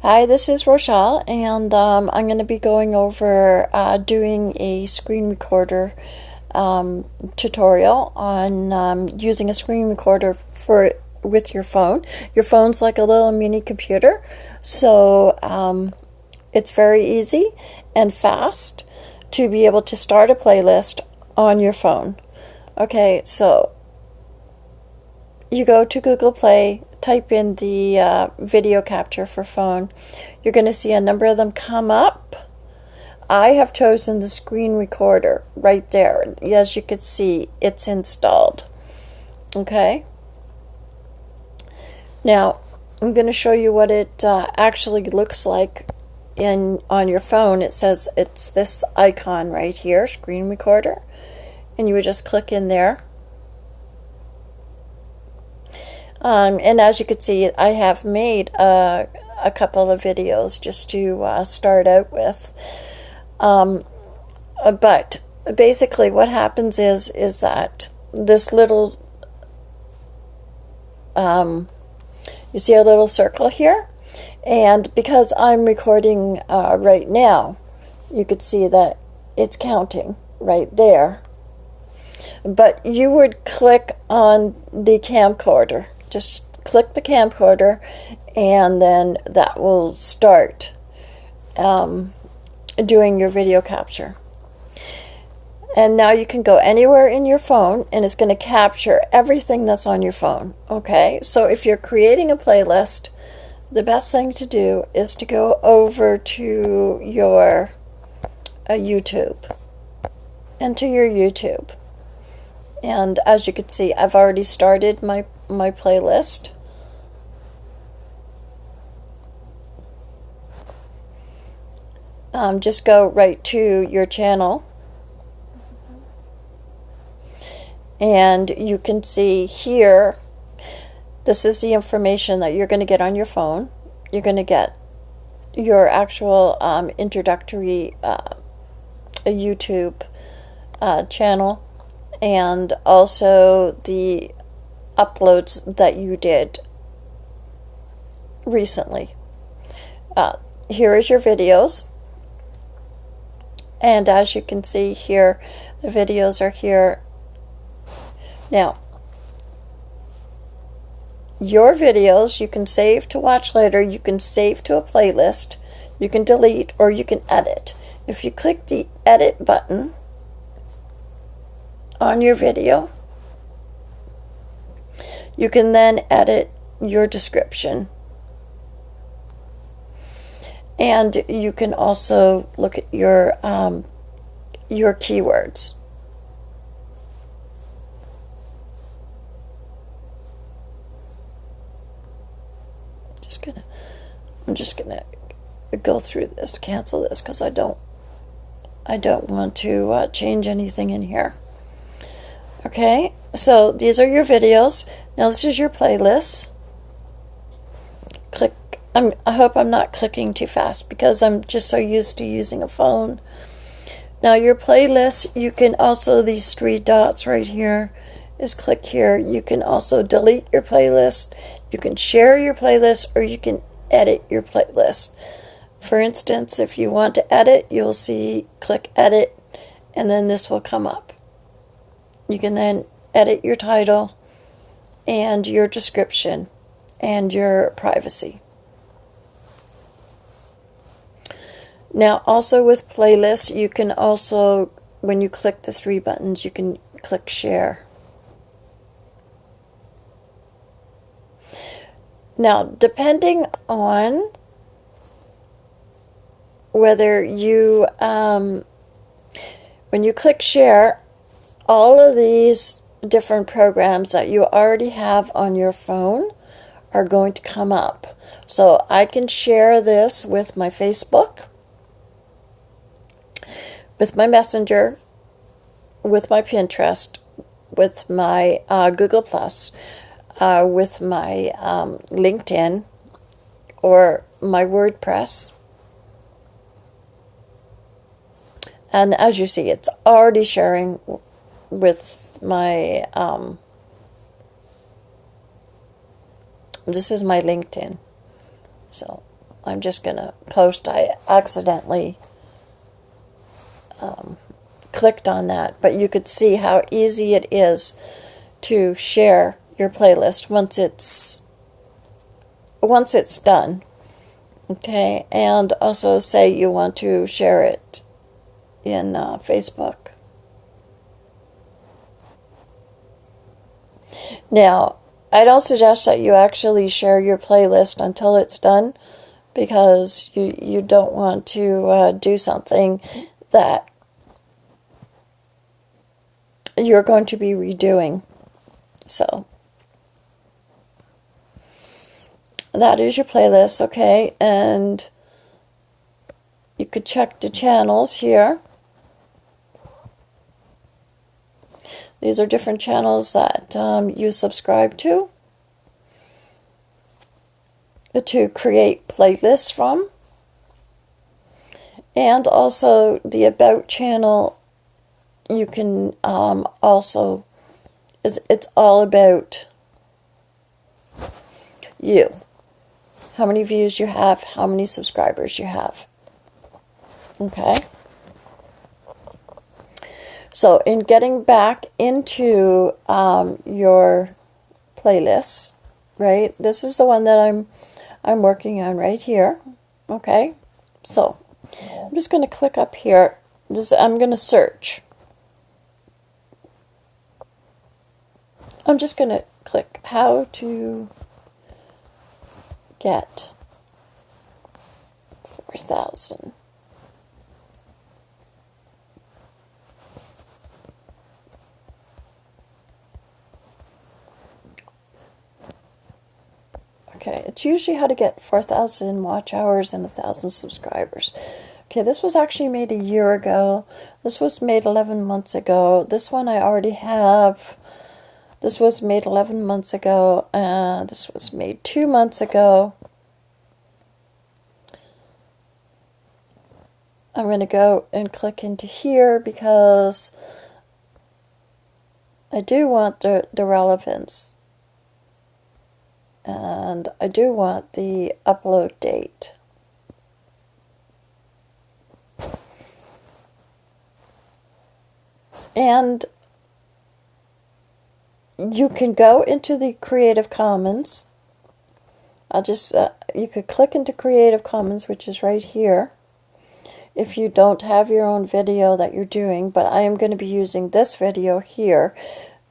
Hi, this is Rochelle, and um, I'm going to be going over uh, doing a screen recorder um, tutorial on um, using a screen recorder for with your phone. Your phone's like a little mini computer, so um, it's very easy and fast to be able to start a playlist on your phone. Okay, so you go to Google Play, type in the uh, video capture for phone, you're going to see a number of them come up. I have chosen the screen recorder right there. As you can see, it's installed. Okay. Now, I'm going to show you what it uh, actually looks like in on your phone. It says it's this icon right here, screen recorder. And you would just click in there Um, and as you can see, I have made a, a couple of videos just to uh, start out with. Um, uh, but basically what happens is, is that this little, um, you see a little circle here? And because I'm recording uh, right now, you could see that it's counting right there. But you would click on the camcorder just click the camcorder and then that will start um, doing your video capture. And now you can go anywhere in your phone and it's going to capture everything that's on your phone. Okay, so if you're creating a playlist, the best thing to do is to go over to your uh, YouTube, into your YouTube. And as you can see, I've already started my my playlist. Um, just go right to your channel. And you can see here this is the information that you're going to get on your phone. You're going to get your actual um, introductory uh, YouTube uh, channel. And also the uploads that you did recently. Uh, here is your videos. And as you can see here, the videos are here. Now, your videos you can save to watch later, you can save to a playlist, you can delete, or you can edit. If you click the edit button on your video, you can then edit your description. And you can also look at your um, your keywords. Just gonna, I'm just gonna go through this, cancel this because I don't, I don't want to uh, change anything in here. Okay, so these are your videos. Now this is your playlist. Click, I'm, I hope I'm not clicking too fast because I'm just so used to using a phone. Now your playlist, you can also, these three dots right here, is click here. You can also delete your playlist. You can share your playlist or you can edit your playlist. For instance, if you want to edit, you'll see click edit and then this will come up. You can then edit your title and your description and your privacy. Now also with playlists you can also when you click the three buttons you can click share. Now depending on whether you um, when you click share all of these different programs that you already have on your phone are going to come up. So I can share this with my Facebook, with my Messenger, with my Pinterest, with my uh, Google Plus, uh, with my um, LinkedIn, or my WordPress. And as you see, it's already sharing with my um, this is my LinkedIn so I'm just to post. I accidentally um, clicked on that, but you could see how easy it is to share your playlist once it's once it's done. Okay, and also say you want to share it in uh, Facebook. Now, I don't suggest that you actually share your playlist until it's done because you, you don't want to uh, do something that you're going to be redoing. So, that is your playlist, okay? And you could check the channels here. These are different channels that um, you subscribe to to create playlists from. And also the About channel, you can um, also, it's, it's all about you. How many views you have, how many subscribers you have. Okay? So, in getting back into um, your playlist, right? This is the one that I'm I'm working on right here. Okay, so I'm just going to click up here. This I'm going to search. I'm just going to click how to get 4,000. Okay, it's usually how to get 4,000 watch hours and 1,000 subscribers. Okay, this was actually made a year ago. This was made 11 months ago. This one I already have. This was made 11 months ago. And this was made two months ago. I'm going to go and click into here because I do want the, the relevance and I do want the upload date. And you can go into the Creative Commons. I'll just, uh, you could click into Creative Commons, which is right here, if you don't have your own video that you're doing, but I am going to be using this video here,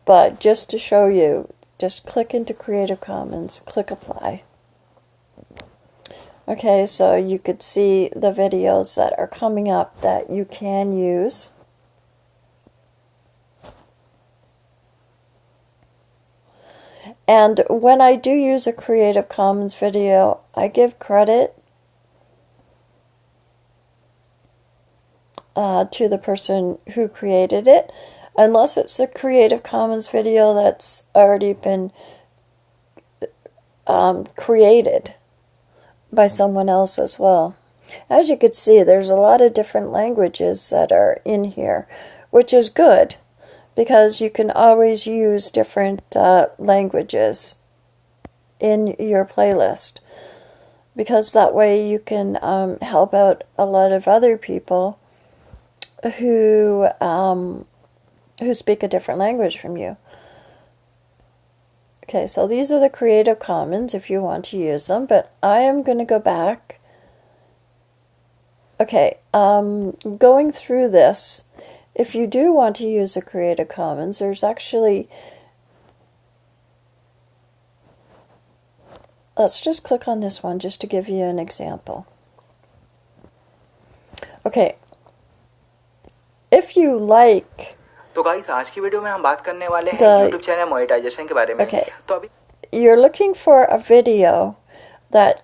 but just to show you just click into Creative Commons, click Apply. Okay, so you could see the videos that are coming up that you can use. And when I do use a Creative Commons video, I give credit uh, to the person who created it unless it's a Creative Commons video that's already been um, created by someone else as well. As you can see, there's a lot of different languages that are in here, which is good because you can always use different uh, languages in your playlist because that way you can um, help out a lot of other people who um, who speak a different language from you. Okay, so these are the Creative Commons if you want to use them, but I am going to go back. Okay, um, going through this, if you do want to use a Creative Commons, there's actually, let's just click on this one just to give you an example. Okay, if you like तो guys आज की video में हम बात करने वाले हैं YouTube channel monetization के बारे में okay. तो अभी you're looking for a video that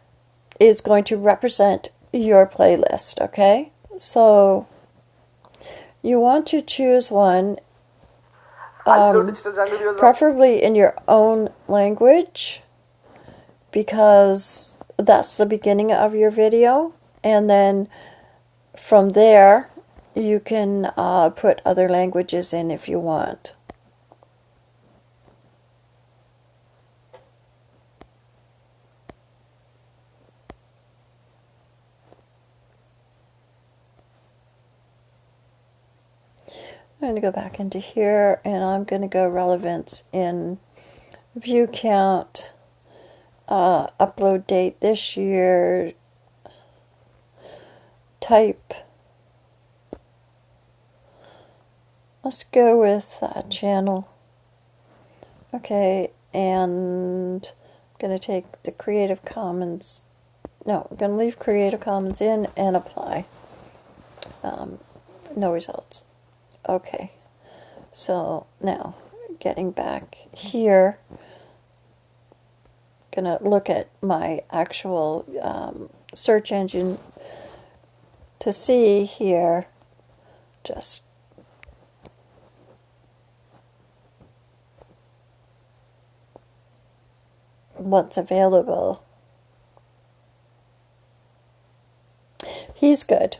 is going to represent your playlist, okay? So you want to choose one um, preferably in your own language because that's the beginning of your video and then from there you can uh, put other languages in if you want. I'm going to go back into here and I'm going to go relevance in view count, uh, upload date this year, type, Let's go with uh, channel. Okay, and I'm going to take the Creative Commons. No, I'm going to leave Creative Commons in and apply. Um, no results. Okay, so now getting back here, gonna look at my actual um, search engine to see here just what's available. He's good.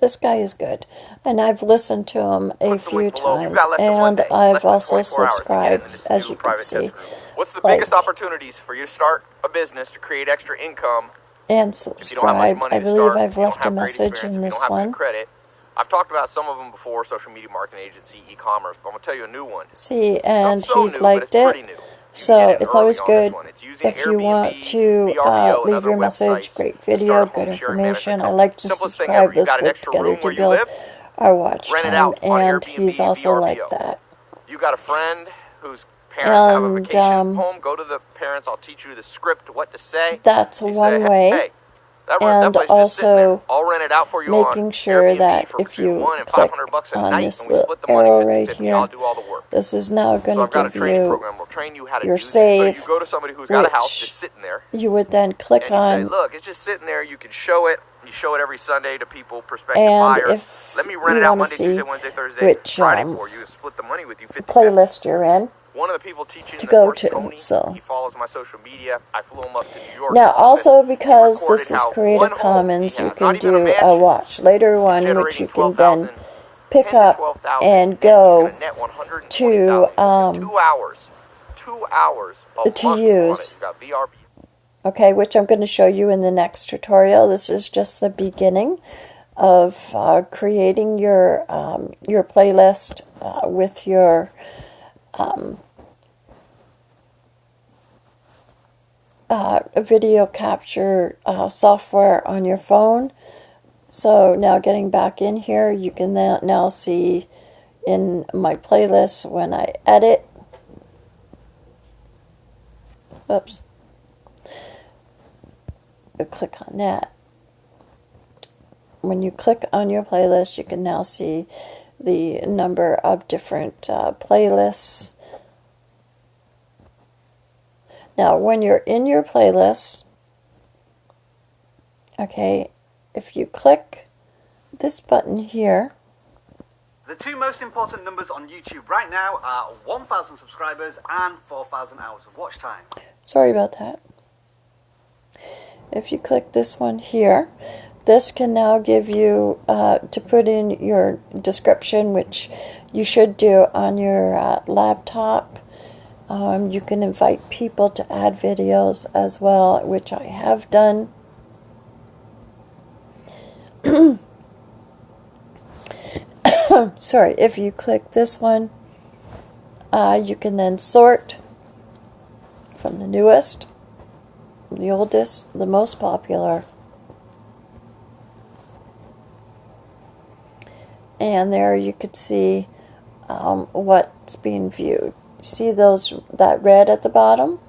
This guy is good. And I've listened to him a few times. And I've also subscribed, as you can see. What's the like, biggest opportunities for you to start a business to create extra income? And subscribe. I believe start, I've left a message in this one. Credit. I've talked about some of them before, social media marketing agency, e-commerce, but I'm going to tell you a new one. See, and so he's new, liked it. So it's always good if you want to uh, leave your message. Great video, good information. I like to subscribe. Let's work together to build our watch time. And he's also like that. You got a friend whose parents have a vacation um, home. Go to the parents. I'll teach you the script, what to say. That's one way. That, and that also making sure that if you click on this little arrow right here, this is now going to give you, your save, so you go to somebody who's got a house just sitting there. You would then click on. Say, Look, it's just sitting there. You can show it. You show it every Sunday to people, prospective and buyers. If Let me rent it out Monday, Tuesday, Wednesday, Thursday, which, Friday um, for you. Split the money with you. Playlist you're in one of the people teaching to go to. Tony, so he follows my social media. I flew him up to New York. Now, also because this is Creative Commons, you can do a watch later one, which you can then pick up and go to um, two hours, two hours to use. Okay, which I'm going to show you in the next tutorial. This is just the beginning of uh, creating your um, your playlist uh, with your um, uh, video capture uh, software on your phone. So now getting back in here, you can now see in my playlist when I edit. Oops. Click on that. When you click on your playlist, you can now see the number of different uh, playlists now, when you're in your playlist, okay, if you click this button here, the two most important numbers on YouTube right now are 1,000 subscribers and 4,000 hours of watch time. Sorry about that. If you click this one here, this can now give you uh, to put in your description, which you should do on your uh, laptop um, you can invite people to add videos as well, which I have done. Sorry, if you click this one, uh, you can then sort from the newest, the oldest, the most popular. And there you could see um, what's being viewed see those that red at the bottom?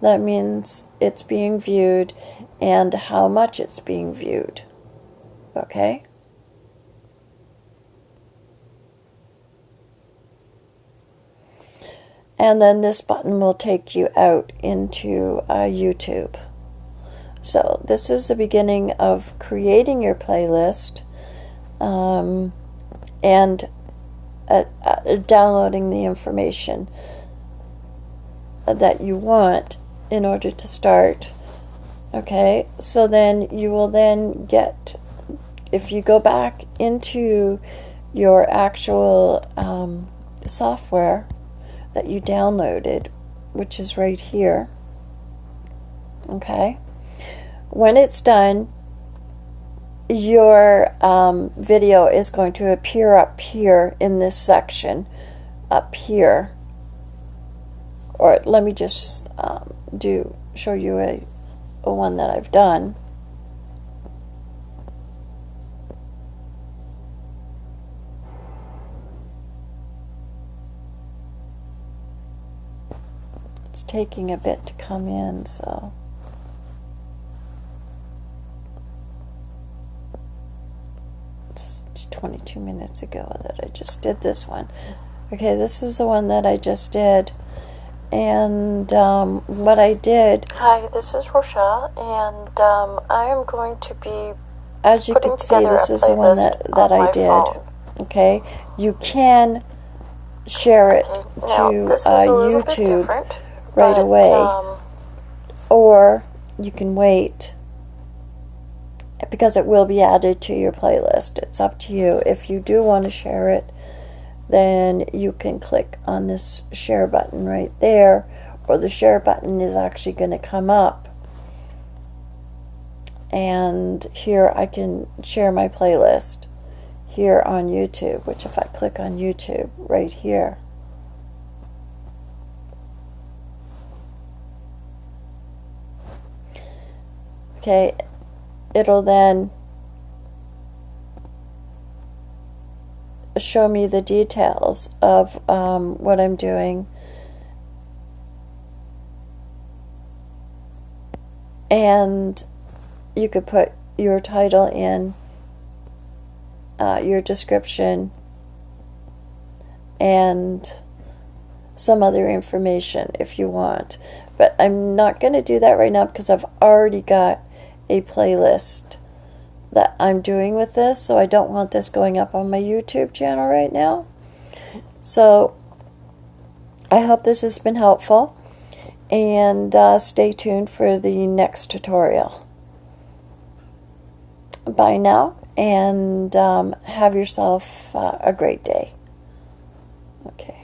That means it's being viewed and how much it's being viewed. Okay? And then this button will take you out into uh, YouTube. So this is the beginning of creating your playlist um, and uh, uh, downloading the information that you want in order to start. Okay, so then you will then get, if you go back into your actual um, software that you downloaded, which is right here, okay, when it's done, your um, video is going to appear up here in this section, up here. Or let me just um, do show you a, a one that I've done. It's taking a bit to come in, so. 22 minutes ago that I just did this one. Okay, this is the one that I just did. And um, what I did. Hi, this is Rochelle, and um, I am going to be. As you can see, this is the one that, that I did. Phone. Okay, you can share it okay. to now, uh, YouTube right but, away, um, or you can wait because it will be added to your playlist. It's up to you. If you do want to share it, then you can click on this share button right there, or the share button is actually going to come up. And here I can share my playlist here on YouTube, which if I click on YouTube right here, okay, it'll then show me the details of um, what I'm doing. And you could put your title in, uh, your description, and some other information if you want. But I'm not going to do that right now because I've already got a playlist that I'm doing with this, so I don't want this going up on my YouTube channel right now. So I hope this has been helpful, and uh, stay tuned for the next tutorial. Bye now, and um, have yourself uh, a great day. Okay.